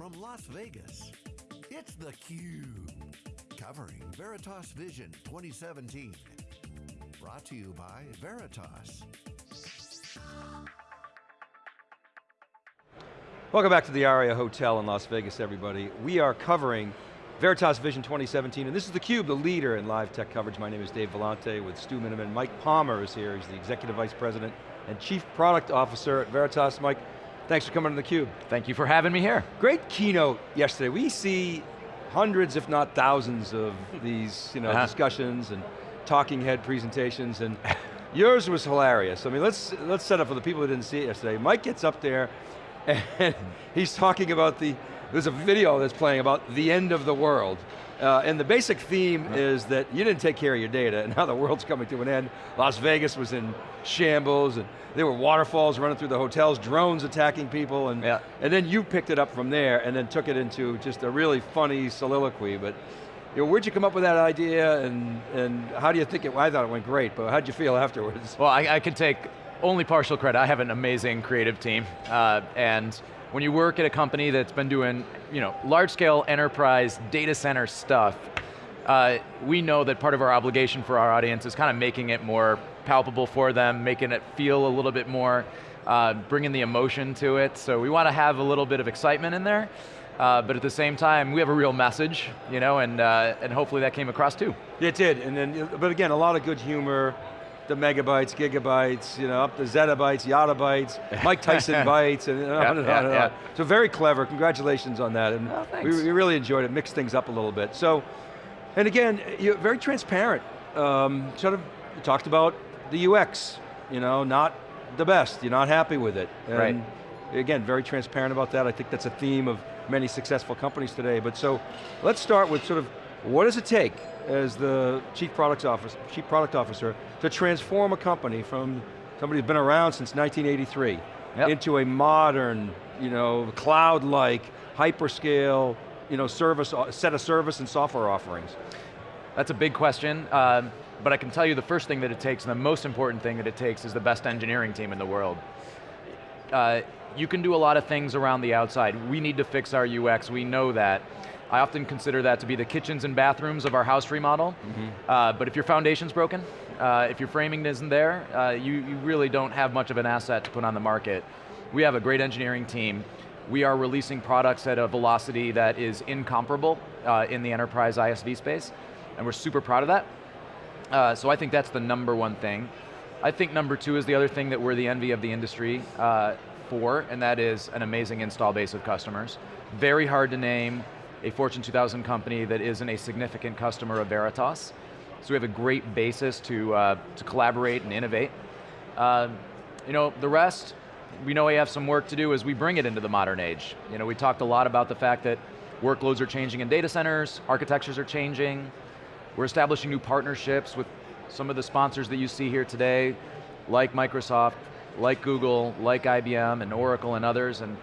from Las Vegas, it's theCUBE. Covering Veritas Vision 2017. Brought to you by Veritas. Welcome back to the Aria Hotel in Las Vegas, everybody. We are covering Veritas Vision 2017, and this is theCUBE, the leader in live tech coverage. My name is Dave Vellante with Stu Miniman. Mike Palmer is here, he's the Executive Vice President and Chief Product Officer at Veritas. Mike, thanks for coming to theCUBE. Thank you for having me here. Great keynote yesterday. We see hundreds, if not thousands of these you know, uh -huh. discussions and talking head presentations, and yours was hilarious. I mean, let's, let's set up for the people who didn't see it yesterday. Mike gets up there, and he's talking about the there's a video that's playing about the end of the world. Uh, and the basic theme yeah. is that you didn't take care of your data and now the world's coming to an end. Las Vegas was in shambles and there were waterfalls running through the hotels, drones attacking people, and, yeah. and then you picked it up from there and then took it into just a really funny soliloquy. But you know, where'd you come up with that idea and, and how do you think it, well, I thought it went great, but how'd you feel afterwards? Well, I, I can take only partial credit. I have an amazing creative team, uh, and when you work at a company that's been doing you know, large scale enterprise data center stuff, uh, we know that part of our obligation for our audience is kind of making it more palpable for them, making it feel a little bit more, uh, bringing the emotion to it. So we want to have a little bit of excitement in there, uh, but at the same time, we have a real message, you know, and, uh, and hopefully that came across too. It did, and then, but again, a lot of good humor, the megabytes, gigabytes, you know, up to zettabytes, yottabytes, Mike Tyson bytes, and on and on yeah, and. Yeah. So very clever, congratulations on that. And oh, we, we, really enjoyed it, mixed things up a little bit. So, and again, you're very transparent. Um, sort of talked about the UX, you know, not the best, you're not happy with it. And right. again, very transparent about that. I think that's a theme of many successful companies today. But so, let's start with sort of, what does it take as the Chief Product Officer, Chief Product Officer to transform a company from somebody who's been around since 1983 yep. into a modern, you know, cloud-like, hyperscale, you know, service, set of service and software offerings? That's a big question, um, but I can tell you the first thing that it takes, and the most important thing that it takes is the best engineering team in the world. Uh, you can do a lot of things around the outside. We need to fix our UX, we know that. I often consider that to be the kitchens and bathrooms of our house remodel. Mm -hmm. uh, but if your foundation's broken, uh, if your framing isn't there, uh, you, you really don't have much of an asset to put on the market. We have a great engineering team. We are releasing products at a velocity that is incomparable uh, in the enterprise ISV space, and we're super proud of that. Uh, so I think that's the number one thing. I think number two is the other thing that we're the envy of the industry uh, for, and that is an amazing install base of customers. Very hard to name, a Fortune 2000 company that isn't a significant customer of Veritas. So we have a great basis to, uh, to collaborate and innovate. Uh, you know, the rest, we know we have some work to do as we bring it into the modern age. You know, we talked a lot about the fact that workloads are changing in data centers, architectures are changing, we're establishing new partnerships with some of the sponsors that you see here today, like Microsoft, like Google, like IBM and Oracle and others, and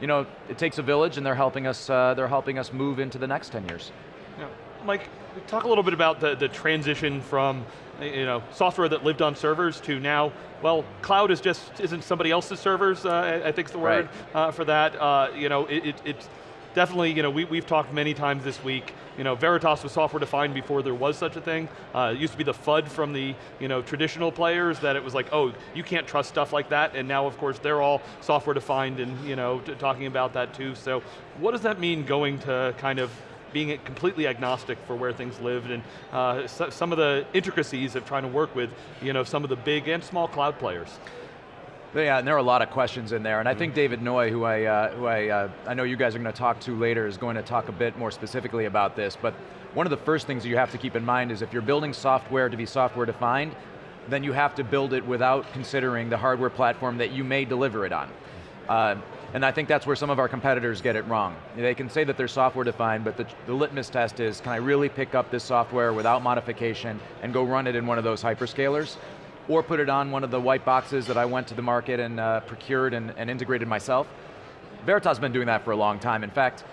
you know, it takes a village and they're helping us, uh, they're helping us move into the next 10 years. Yeah. Mike, talk a little bit about the, the transition from you know, software that lived on servers to now, well, cloud is just, isn't somebody else's servers, uh, I think is the word right. uh, for that. Uh, you know, it, it, it's definitely, you know, we, we've talked many times this week, you know, Veritas was software defined before there was such a thing. Uh, it used to be the FUD from the, you know, traditional players that it was like, oh, you can't trust stuff like that, and now of course they're all software defined and, you know, talking about that too. So what does that mean going to kind of being completely agnostic for where things lived and uh, so, some of the intricacies of trying to work with you know, some of the big and small cloud players. Yeah, and there are a lot of questions in there, and I think mm-hmm. David Noy, who I, uh, who I, uh, I know you guys are going to talk to later, is going to talk a bit more specifically about this, but one of the first things you have to keep in mind is if you're building software to be software defined, then you have to build it without considering the hardware platform that you may deliver it on. Uh, and I think that's where some of our competitors get it wrong. They can say that they're software defined, but the, the, litmus test is, can I really pick up this software without modification and go run it in one of those hyperscalers? Or put it on one of the white boxes that I went to the market and uh, procured and, and, integrated myself. Veritas has been doing that for a long time. In fact,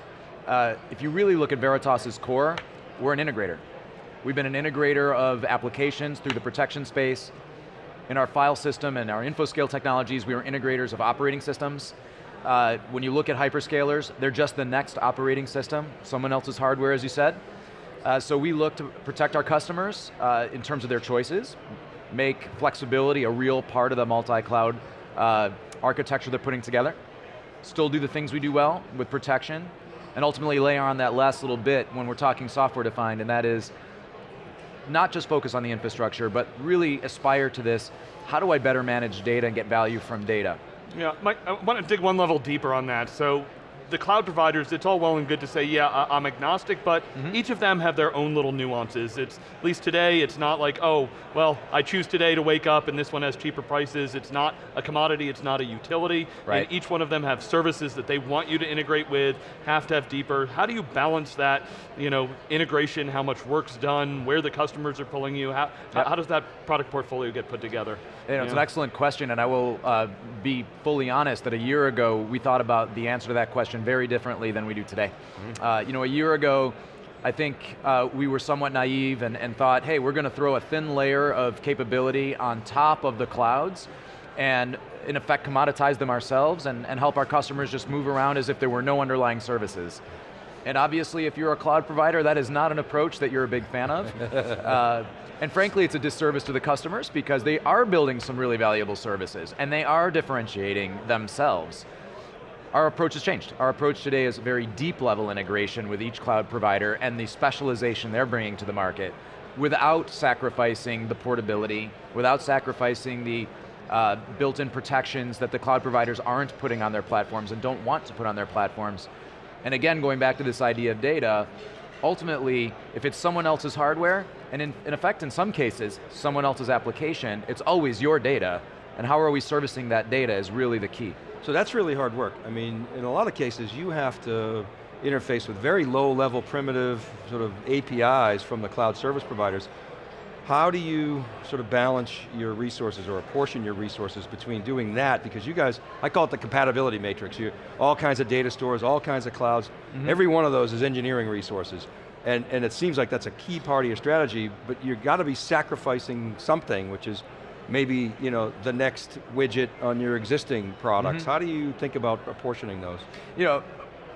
uh, if you really look at Veritas's core, we're an integrator. We've been an integrator of applications through the protection space. In our file system and our InfoScale technologies, we are integrators of operating systems. Uh, when you look at hyperscalers, they're just the next operating system, someone else's hardware, as you said. Uh, so we look to protect our customers uh, in terms of their choices, make flexibility a real part of the multi-cloud uh, architecture they're putting together, still do the things we do well with protection, and ultimately layer on that last little bit when we're talking software defined, and that is not just focus on the infrastructure, but really aspire to this, how do I better manage data and get value from data? Yeah, Mike, I want to dig one level deeper on that. So the cloud providers, it's all well and good to say, yeah, I'm agnostic, but mm -hmm. each of them have their own little nuances. It's, at least today, it's not like, oh, well, I choose today to wake up and this one has cheaper prices. It's not a commodity, it's not a utility. Right. And each one of them have services that they want you to integrate with, have to have deeper. How do you balance that, you know, integration, how much work's done, where the customers are pulling you, how, yep. how does that product portfolio get put together? You know, it's an excellent question, and I will uh, be fully honest that a year ago, we thought about the answer to that question very differently than we do today. Mm uh, you know, a year ago, I think uh, we were somewhat naive and, and thought, hey, we're going to throw a thin layer of capability on top of the clouds, and in effect commoditize them ourselves and, and help our customers just move around as if there were no underlying services. And obviously, if you're a cloud provider, that is not an approach that you're a big fan of. uh, and frankly, it's a disservice to the customers because they are building some really valuable services and they are differentiating themselves our approach has changed. Our approach today is very deep level integration with each cloud provider and the specialization they're bringing to the market without sacrificing the portability, without sacrificing the uh, built-in protections that the cloud providers aren't putting on their platforms and don't want to put on their platforms. And again, going back to this idea of data, ultimately, if it's someone else's hardware, and in, in effect, in some cases, someone else's application, it's always your data, and how are we servicing that data is really the key. So that's really hard work. I mean, in a lot of cases, you have to interface with very low level primitive sort of APIs from the cloud service providers. How do you sort of balance your resources or apportion your resources between doing that? Because you guys, I call it the compatibility matrix. You, all kinds of data stores, all kinds of clouds. Mm -hmm. Every one of those is engineering resources. And, and it seems like that's a key part of your strategy, but you've got to be sacrificing something, which is maybe you know, the next widget on your existing products. Mm -hmm. How do you think about apportioning those? You know,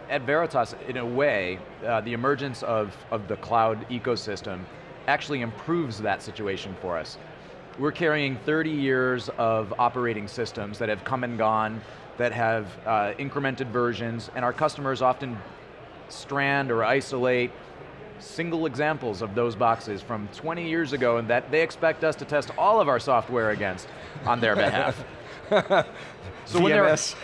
at Veritas, in a way, uh, the emergence of, of the cloud ecosystem actually improves that situation for us. We're carrying 30 years of operating systems that have come and gone, that have uh, incremented versions, and our customers often strand or isolate single examples of those boxes from 20 years ago and that they expect us to test all of our software against on their behalf. so when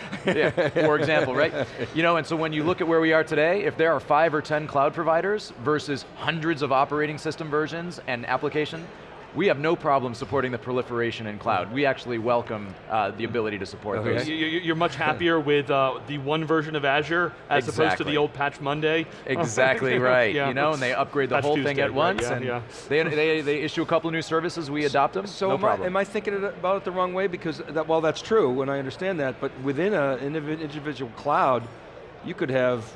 yeah, for example, right? You know, and so when you look at where we are today, if there are five or 10 cloud providers versus hundreds of operating system versions and application, we have no problem supporting the proliferation in cloud. We actually welcome uh, the ability to support okay. those. You're much happier with uh, the one version of Azure as exactly. opposed to the old Patch Monday? Exactly right, yeah. you know, and they upgrade the Patch whole Tuesday, thing at right? once, yeah, and yeah. They, they, they issue a couple of new services, we adopt them, so no am, problem. I, am I thinking about it the wrong way? Because, that, well that's true, and I understand that, but within an individual cloud, you could have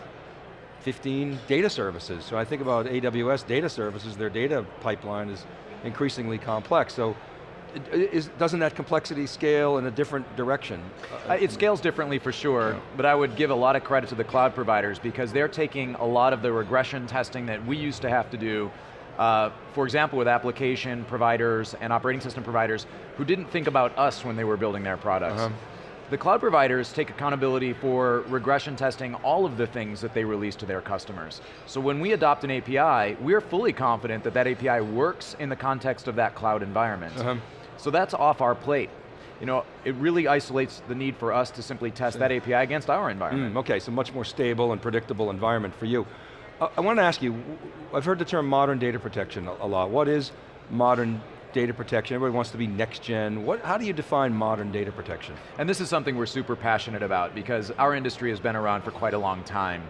15 data services. So I think about AWS data services, their data pipeline is increasingly complex. So is, doesn't that complexity scale in a different direction? Uh, it scales differently for sure, yeah. but I would give a lot of credit to the cloud providers because they're taking a lot of the regression testing that we used to have to do uh, for example, with application providers and operating system providers who didn't think about us when they were building their products. Uh -huh. The cloud providers take accountability for regression testing all of the things that they release to their customers. So when we adopt an API, we're fully confident that that API works in the context of that cloud environment. Uh -huh. So that's off our plate. You know, it really isolates the need for us to simply test that API against our environment. Mm, okay, so much more stable and predictable environment for you. Uh, I want to ask you, I've heard the term modern data protection a, a lot. What is modern data protection, everybody wants to be next gen. What, how do you define modern data protection? And this is something we're super passionate about because our industry has been around for quite a long time.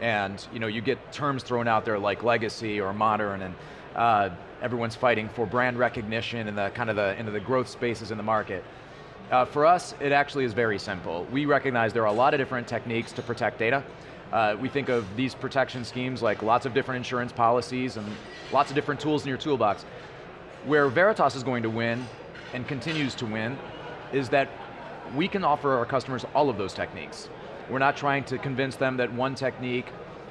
And you know, you get terms thrown out there like legacy or modern and uh, everyone's fighting for brand recognition and the kind of the, into the growth spaces in the market. Uh, for us, it actually is very simple. We recognize there are a lot of different techniques to protect data. Uh, we think of these protection schemes like lots of different insurance policies and lots of different tools in your toolbox. Where Veritas is going to win, and continues to win, is that we can offer our customers all of those techniques. We're not trying to convince them that one technique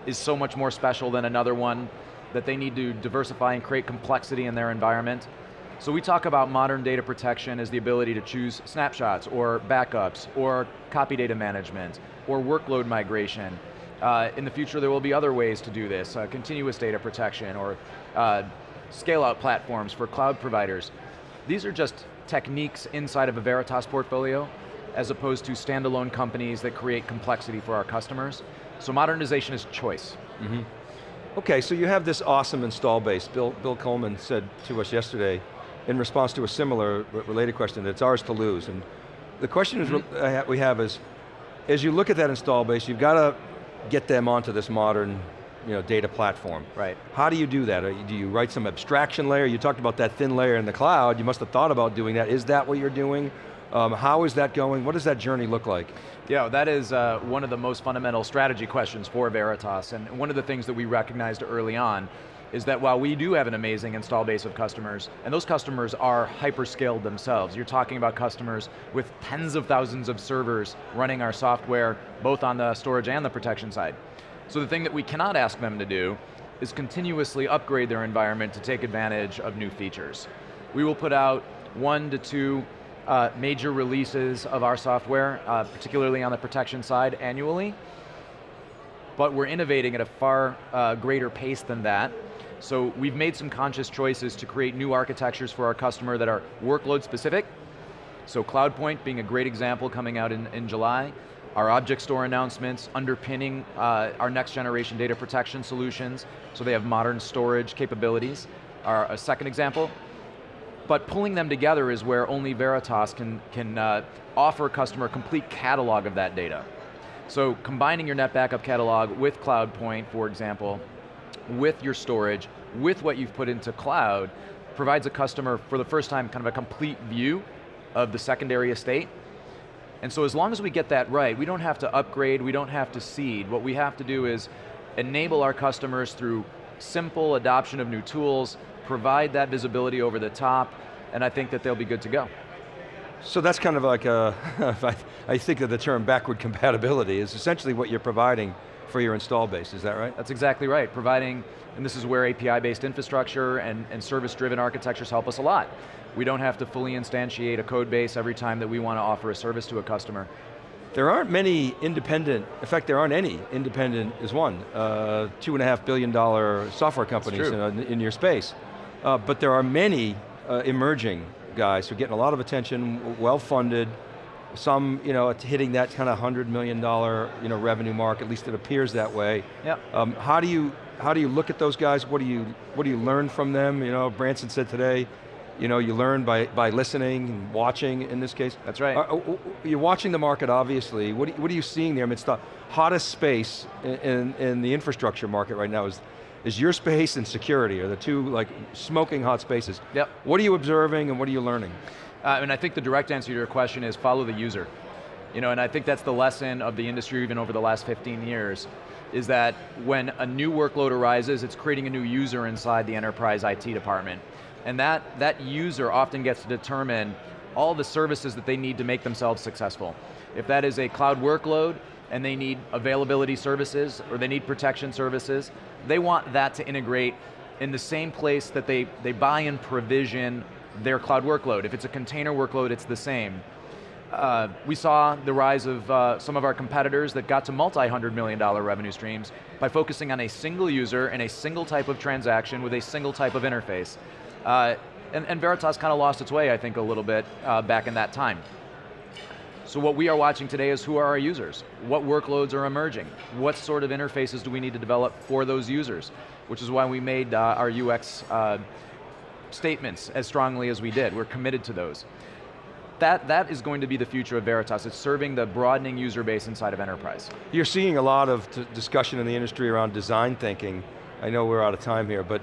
is so much more special than another one, that they need to diversify and create complexity in their environment. So we talk about modern data protection as the ability to choose snapshots or backups or copy data management or workload migration. Uh, in the future there will be other ways to do this, uh, continuous data protection or uh, scale out platforms for cloud providers. These are just techniques inside of a Veritas portfolio as opposed to standalone companies that create complexity for our customers. So modernization is choice. Mm -hmm. Okay, so you have this awesome install base. Bill, Bill Coleman said to us yesterday, in response to a similar related question, that it's ours to lose. And the question mm -hmm. is, we have is, as you look at that install base, you've got to get them onto this modern you know, data platform. Right. How do you do that? Do you write some abstraction layer? You talked about that thin layer in the cloud. You must have thought about doing that. Is that what you're doing? Um, how is that going? What does that journey look like? Yeah, that is uh, one of the most fundamental strategy questions for Veritas, and one of the things that we recognized early on is that while we do have an amazing install base of customers, and those customers are hyper-scaled themselves, you're talking about customers with tens of thousands of servers running our software, both on the storage and the protection side. So the thing that we cannot ask them to do is continuously upgrade their environment to take advantage of new features. We will put out one to two uh, major releases of our software, uh, particularly on the protection side annually, but we're innovating at a far uh, greater pace than that. So we've made some conscious choices to create new architectures for our customer that are workload specific. So CloudPoint being a great example coming out in, in July. Our object store announcements underpinning uh, our next generation data protection solutions, so they have modern storage capabilities. Our, a second example, but pulling them together is where only Veritas can, can uh, offer a customer a complete catalog of that data. So combining your NetBackup catalog with CloudPoint, for example, with your storage, with what you've put into cloud, provides a customer, for the first time, kind of a complete view of the secondary estate. And so as long as we get that right, we don't have to upgrade, we don't have to seed. What we have to do is enable our customers through simple adoption of new tools, provide that visibility over the top, and I think that they'll be good to go. So that's kind of like a, I think of the term backward compatibility, is essentially what you're providing for your install base, is that right? That's exactly right, providing, and this is where API-based infrastructure and, and service-driven architectures help us a lot. We don't have to fully instantiate a code base every time that we want to offer a service to a customer. There aren't many independent, in fact there aren't any, independent is one, uh, two and a half billion dollar software companies in, in, your space. Uh, but there are many uh, emerging guys who are getting a lot of attention, well-funded, some you know, hitting that kind of $100 million you know, revenue mark, at least it appears that way. Yep. Um, how, do you, how do you look at those guys? What do you, what do you learn from them? You know, Branson said today, you know, you learn by, by listening and watching in this case. That's right. Uh, you're watching the market, obviously. What, what are you seeing there? I mean, it's the hottest space in, in, in the infrastructure market right now is is your space and security are the two like smoking hot spaces. Yep. What are you observing and what are you learning? Uh, and I think the direct answer to your question is follow the user. You know, and I think that's the lesson of the industry even over the last 15 years, is that when a new workload arises, it's creating a new user inside the enterprise IT department. And that, that user often gets to determine all the services that they need to make themselves successful. If that is a cloud workload, and they need availability services, or they need protection services, they want that to integrate in the same place that they, they buy and provision their cloud workload. If it's a container workload, it's the same. Uh, we saw the rise of uh, some of our competitors that got to multi-hundred million dollar revenue streams by focusing on a single user and a single type of transaction with a single type of interface. Uh, and, and, Veritas kind of lost its way, I think, a little bit uh, back in that time. So what we are watching today is who are our users? What workloads are emerging? What sort of interfaces do we need to develop for those users? Which is why we made uh, our UX uh, statements as strongly as we did. We're committed to those. That, that is going to be the future of Veritas. It's serving the broadening user base inside of enterprise. You're seeing a lot of discussion in the industry around design thinking. I know we're out of time here, but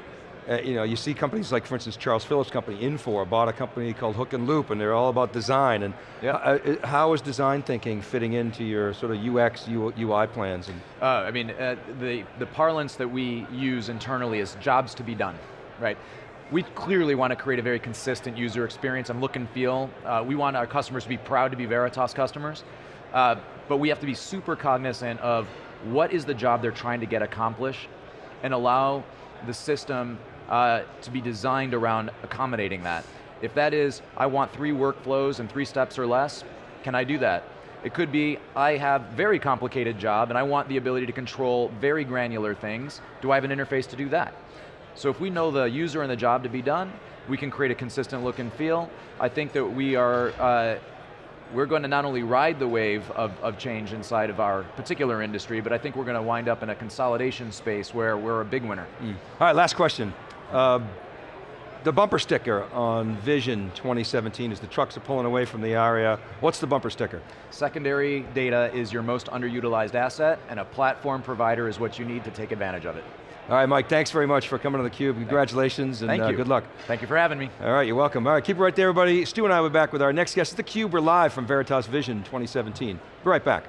uh, you know, you see companies like, for instance, Charles Phillips' company, Infor, bought a company called Hook and Loop, and they're all about design. And yeah. uh, how is design thinking fitting into your sort of UX, UI plans? And uh, I mean, uh, the, the parlance that we use internally is jobs to be done, right? We clearly want to create a very consistent user experience and look and feel. Uh, we want our customers to be proud to be Veritas customers. Uh, but we have to be super cognizant of what is the job they're trying to get accomplished and allow the system uh, to be designed around accommodating that. If that is, I want three workflows and three steps or less, can I do that? It could be, I have very complicated job and I want the ability to control very granular things. Do I have an interface to do that? So if we know the user and the job to be done, we can create a consistent look and feel. I think that we are, uh, we're going to not only ride the wave of, of change inside of our particular industry, but I think we're going to wind up in a consolidation space where we're a big winner. Mm. All right, last question. Uh, the bumper sticker on Vision 2017 is the trucks are pulling away from the area. What's the bumper sticker? Secondary data is your most underutilized asset, and a platform provider is what you need to take advantage of it. All right, Mike, thanks very much for coming to theCUBE. Congratulations and uh, good luck. Thank you for having me. All right, you're welcome. All right, keep it right there, everybody. Stu and I will be back with our next guest. It's theCUBE, we're live from Veritas Vision 2017. Be right back.